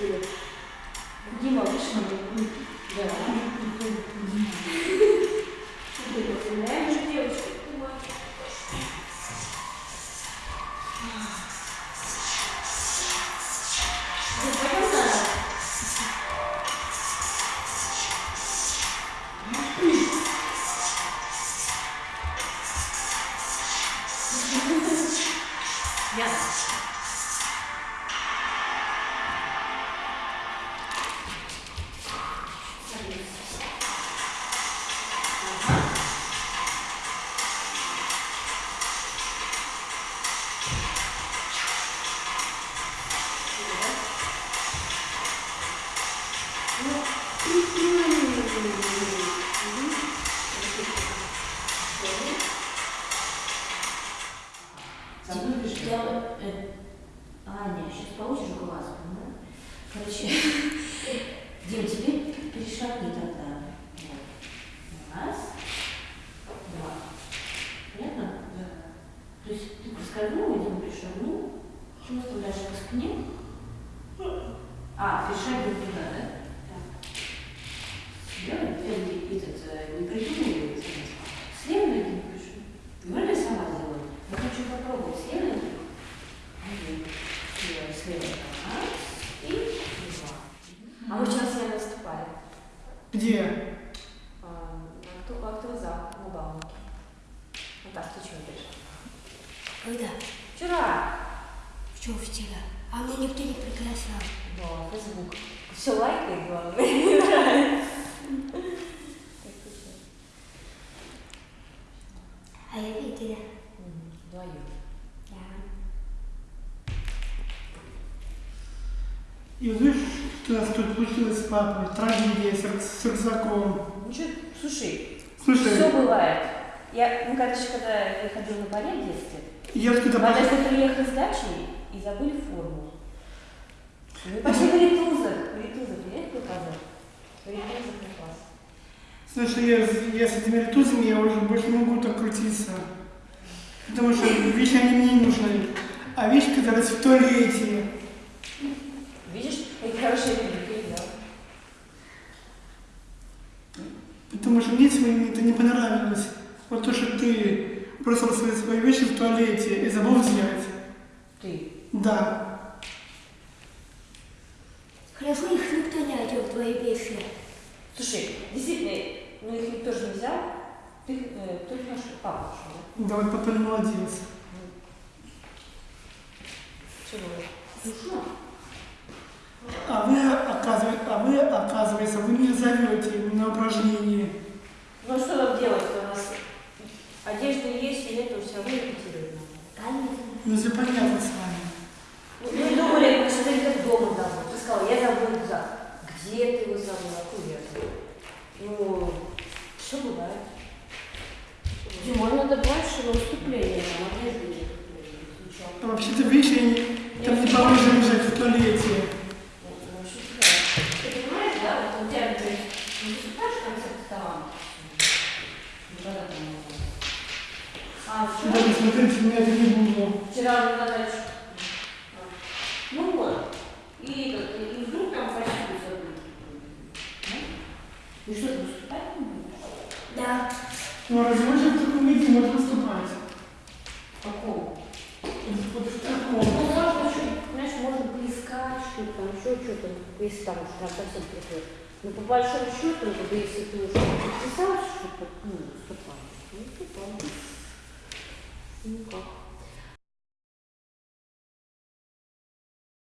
ли? Дима, вышли? Да. Представляешь, девочки? Ну, пойдем получишь глаз, да? Короче, Дим, тебе перешагни тогда. Раз, два. Понятно? Да. То есть ты проскользнул, и Дима перешагнул, чувствуешь дальше по спине. А, перешагнул туда, да? Так. Слева, э, этот, э, не придумывай, слева ноги не пишу. Можно я сама сделаю? Я хочу попробовать слева ноги. Один, слева, слева. Раз, и два. А мы вчера с вами выступали. Где? А, как ты зал, на Бауманке. Наташа, ты чего пришла? Когда? Вчера. Что вчера? А меня никто не приглашал. Да, Фейсбук. Все лайкает, главное. Мне нравится. А я видела. Вдвоем. Да. И что у нас тут получилось с папой. Трагедия с, с рюкзаком. Ну что, слушай, Слушай, все бывает. Я, ну, короче, когда я ходила на балет в детстве, я когда мы однажды приехали с дачи и забыли форму. Мы пошли в Ритузов. Ритузов, есть кто казах? Ритузов класс. Слушай, я, с- я с этими ритузами я уже больше не могу так крутиться. Потому что вещи они мне не нужны. А вещь, которая в туалете. Да? Потому что мне сегодня это не понравилось. Вот то, что ты бросил свои, свои вещи в туалете и забыл взять. Ты. Да. Хорошо, их никто не одел, твои вещи. Слушай, действительно, ну их никто же не взял. Ты, э, кто их наш папа ушел, да? Да, вот папа молодец. Чего? Смешно. А вы, оказывается, а вы, оказывается, вы меня зовете на упражнение. Ну а что нам делать-то у нас? Одежда есть, и это все равно. Конечно. Ну, все понятно с вами. Ну, мы думали, мы что-то где-то дома забыл. Ты сказал, я забыл рюкзак. Где ты его забыл? Откуда я забыл? Ну, все бывает. Дима, надо больше на выступление, там, одежды нет. Случалось. А вообще-то вещи они там не положено лежать в туалете. Ну, вообще, да. Ты понимаешь, да, тебя, например, не выступаешь в концерте таланта? Никогда там не было. А, вчера, меня это не буду. вчера на даче. Ну вот. И, вдруг там почти забыли. Ну, И что, ты выступать не будешь? Да. Ну, а разве можно в таком виде можно выступать? Какого? Вот в Ну, таком. можно чуть, знаешь, можно поискать что-то, там еще что-то, если там уж прям совсем приходит. Но по большому счету, ну, если ты уже подписался, что-то,